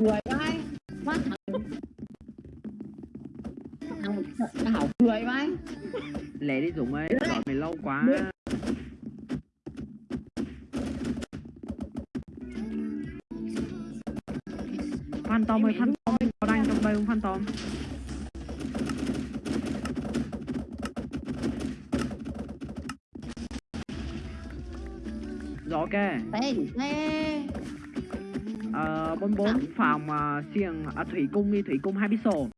cười vai má thằng thằng thằng hảo cười vai lẹ đi Dũng ơi gọi mày lâu quá. Phan Tom ơi Phan Tom có đang trong đây không Phan Tom Rồi ok. Thế thế Ờ, bốn bốn phòng uh, xiềng uh, thủy cung đi thủy cung hai bít sổ